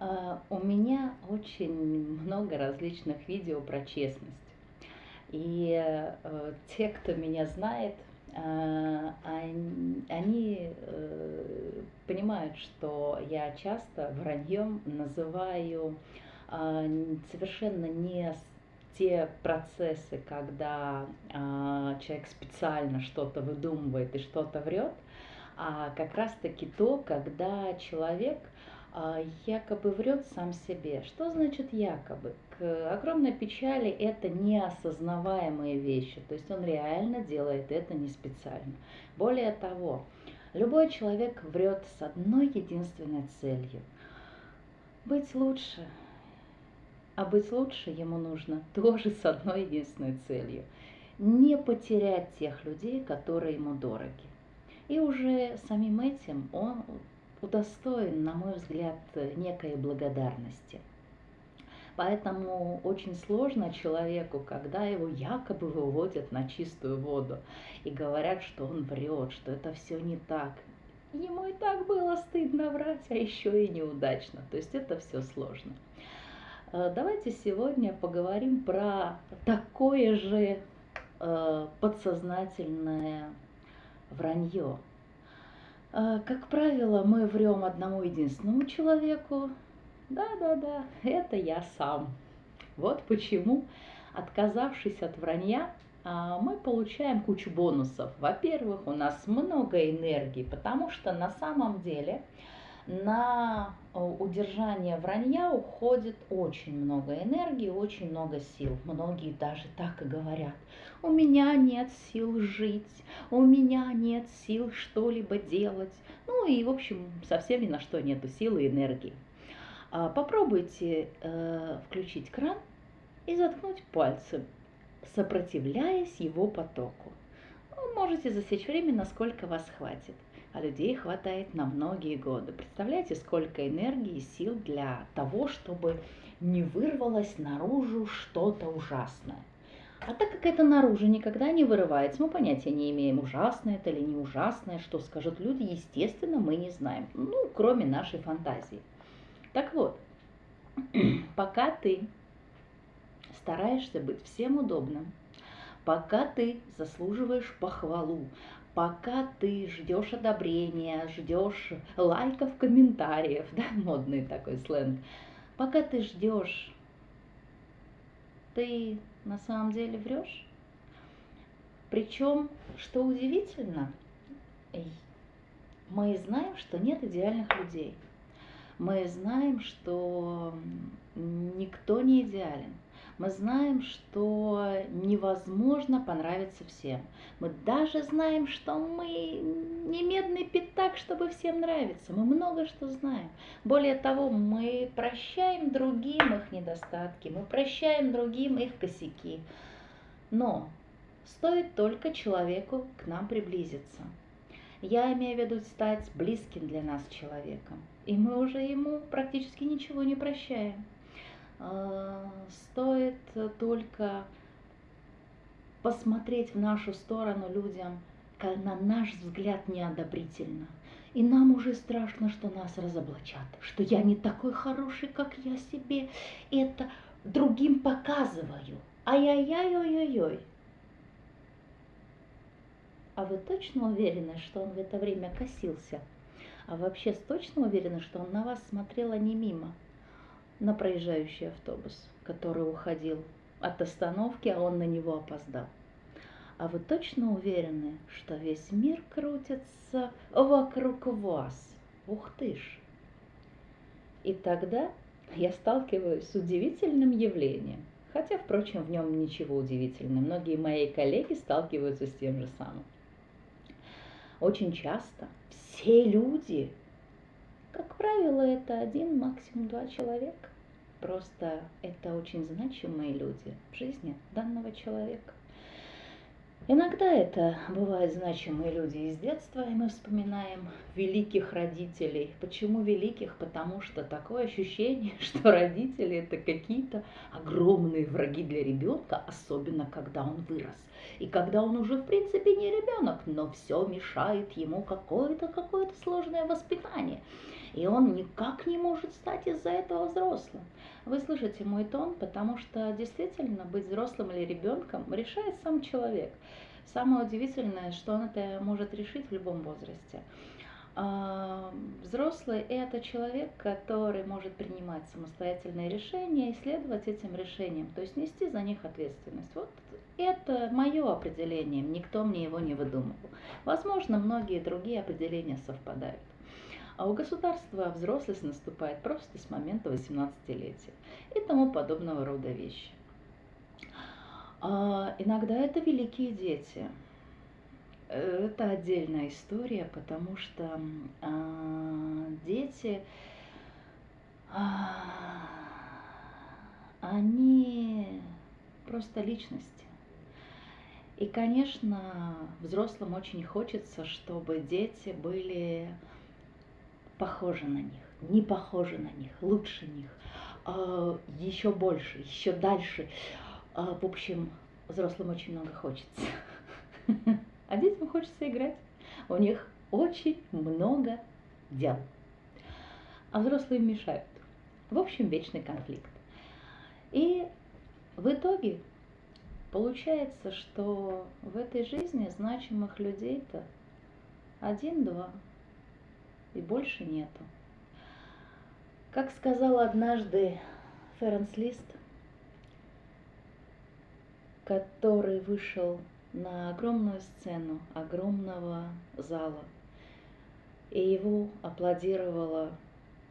А, у меня очень много различных видео про честность. И э, те, кто меня знает, э, они э, понимают, что я часто враньем называю э, совершенно не те процессы, когда э, человек специально что-то выдумывает и что-то врет, а как раз-таки то, когда человек якобы врет сам себе. Что значит якобы? К огромной печали это неосознаваемые вещи, то есть он реально делает это не специально. Более того, любой человек врет с одной единственной целью – быть лучше. А быть лучше ему нужно тоже с одной единственной целью – не потерять тех людей, которые ему дороги. И уже самим этим он удостоен, на мой взгляд, некой благодарности. Поэтому очень сложно человеку, когда его якобы выводят на чистую воду и говорят, что он врет, что это все не так. Ему и так было стыдно врать, а еще и неудачно. То есть это все сложно. Э, давайте сегодня поговорим про такое же э, подсознательное вранье, как правило, мы врем одному единственному человеку. Да-да-да, это я сам. Вот почему, отказавшись от вранья, а, мы получаем кучу бонусов. Во-первых, у нас много энергии, потому что на самом деле на э, удержание вранья уходит очень много энергии, очень много сил. Многие даже так и говорят. У меня нет сил жить, у меня нет сил что-либо делать. Ну и, в общем, совсем ни на что нету силы и энергии. А, попробуйте э, включить кран и заткнуть пальцы, сопротивляясь его потоку. Вы можете засечь время, насколько вас хватит а людей хватает на многие годы. Представляете, сколько энергии и сил для того, чтобы не вырвалось наружу что-то ужасное. А так как это наружу никогда не вырывается, мы понятия не имеем, ужасное это или не ужасное, что скажут люди, естественно, мы не знаем, ну, кроме нашей фантазии. Так вот, пока ты стараешься быть всем удобным, пока ты заслуживаешь похвалу, пока ты ждешь одобрения, ждешь лайков, комментариев, да, модный такой сленг, пока ты ждешь, ты на самом деле врешь. Причем, что удивительно, мы знаем, что нет идеальных людей. Мы знаем, что никто не идеален. Мы знаем, что невозможно понравиться всем. Мы даже знаем, что мы не медный пятак, чтобы всем нравиться. Мы много что знаем. Более того, мы прощаем другим их недостатки, мы прощаем другим их косяки. Но стоит только человеку к нам приблизиться. Я имею в виду стать близким для нас человеком. И мы уже ему практически ничего не прощаем. А, стоит только посмотреть в нашу сторону людям, на наш взгляд неодобрительно. И нам уже страшно, что нас разоблачат, что я не такой хороший, как я себе это другим показываю. Ай-яй-яй-ой-ой-ой. А вы точно уверены, что он в это время косился? А вообще точно уверены, что он на вас смотрел, а не мимо? На проезжающий автобус, который уходил от остановки, а он на него опоздал. А вы точно уверены, что весь мир крутится вокруг вас? Ух ты ж! И тогда я сталкиваюсь с удивительным явлением. Хотя, впрочем, в нем ничего удивительного. Многие мои коллеги сталкиваются с тем же самым. Очень часто все люди как правило, это один, максимум два человека. Просто это очень значимые люди в жизни данного человека. Иногда это бывают значимые люди из детства, и мы вспоминаем великих родителей. Почему великих? Потому что такое ощущение, что родители это какие-то огромные враги для ребенка, особенно когда он вырос. И когда он уже в принципе не ребенок, но все мешает ему какое-то какое-то сложное воспитание. И он никак не может стать из-за этого взрослым. Вы слышите мой тон, потому что действительно быть взрослым или ребенком решает сам человек. Самое удивительное, что он это может решить в любом возрасте. А, взрослый – это человек, который может принимать самостоятельные решения и следовать этим решениям, то есть нести за них ответственность. Вот это мое определение, никто мне его не выдумывал. Возможно, многие другие определения совпадают. А у государства взрослость наступает просто с момента 18-летия и тому подобного рода вещи. А иногда это великие дети – это отдельная история, потому что а, дети, а, они просто личности. И, конечно, взрослым очень хочется, чтобы дети были похожи на них, не похожи на них, лучше них, а, еще больше, еще дальше. А, в общем, взрослым очень много хочется. а детям хочется играть. У них очень много дел. А взрослые мешают. В общем, вечный конфликт. И в итоге получается, что в этой жизни значимых людей-то один-два, и больше нету. Как сказал однажды Ференс Лист, который вышел на огромную сцену огромного зала. И его аплодировало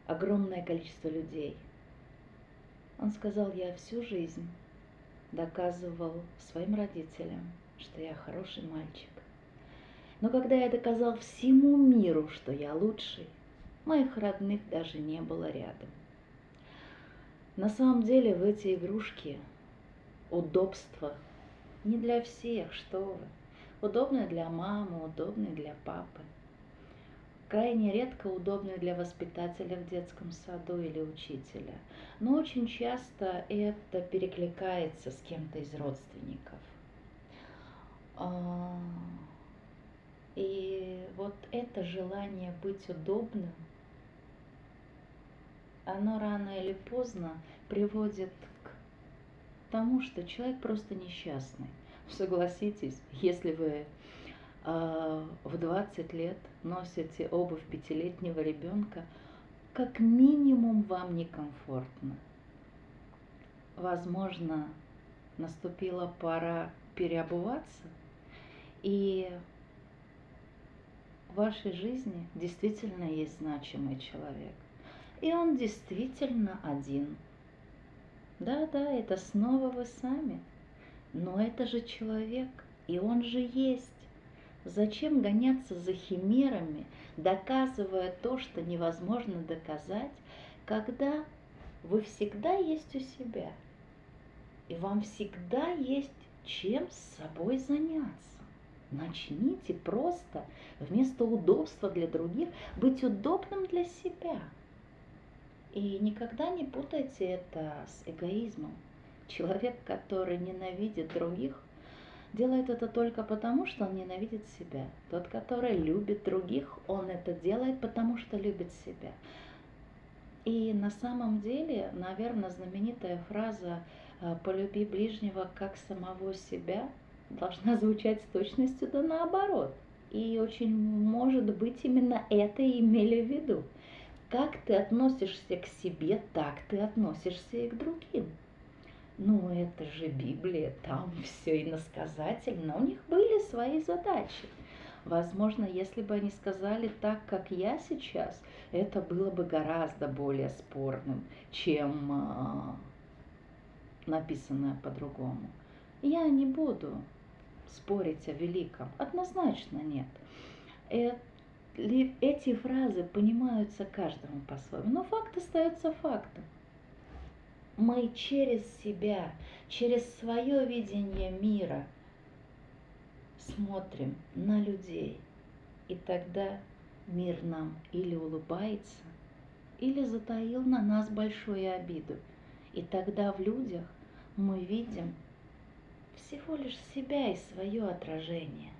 огромное количество людей. Он сказал, я всю жизнь доказывал своим родителям, что я хороший мальчик. Но когда я доказал всему миру, что я лучший, моих родных даже не было рядом. На самом деле в эти игрушки удобства не для всех, что вы. Удобный для мамы, удобный для папы. Крайне редко удобный для воспитателя в детском саду или учителя. Но очень часто это перекликается с кем-то из родственников. А, и вот это желание быть удобным, оно рано или поздно приводит тому, что человек просто несчастный. Согласитесь, если вы э, в 20 лет носите обувь пятилетнего ребенка, как минимум вам некомфортно. Возможно, наступила пора переобуваться, и в вашей жизни действительно есть значимый человек. И он действительно один – да-да, это снова вы сами. Но это же человек, и он же есть. Зачем гоняться за химерами, доказывая то, что невозможно доказать, когда вы всегда есть у себя, и вам всегда есть чем с собой заняться. Начните просто вместо удобства для других быть удобным для себя – и никогда не путайте это с эгоизмом. Человек, который ненавидит других, делает это только потому, что он ненавидит себя. Тот, который любит других, он это делает потому, что любит себя. И на самом деле, наверное, знаменитая фраза «Э, «полюби ближнего как самого себя» должна звучать с точностью да наоборот. И очень может быть именно это имели в виду. Как ты относишься к себе, так ты относишься и к другим. Ну, это же Библия, там все иносказательно. У них были свои задачи. Возможно, если бы они сказали так, как я сейчас, это было бы гораздо более спорным, чем э, написанное по-другому. Я не буду спорить о великом. Однозначно нет. Это эти фразы понимаются каждому по-своему, но факт остается фактом. Мы через себя, через свое видение мира смотрим на людей, и тогда мир нам или улыбается, или затаил на нас большую обиду. И тогда в людях мы видим всего лишь себя и свое отражение.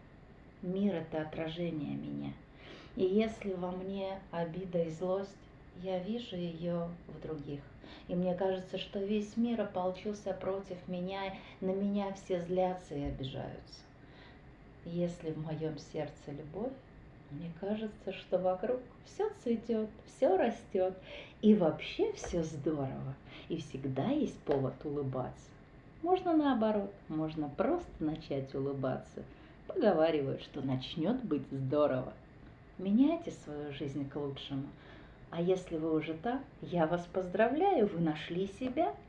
Мир – это отражение меня – и если во мне обида и злость, я вижу ее в других. И мне кажется, что весь мир ополчился против меня, на меня все злятся и обижаются. Если в моем сердце любовь, мне кажется, что вокруг все цветет, все растет, и вообще все здорово, и всегда есть повод улыбаться. Можно наоборот, можно просто начать улыбаться. Поговаривают, что начнет быть здорово. Меняйте свою жизнь к лучшему. А если вы уже так, я вас поздравляю, вы нашли себя –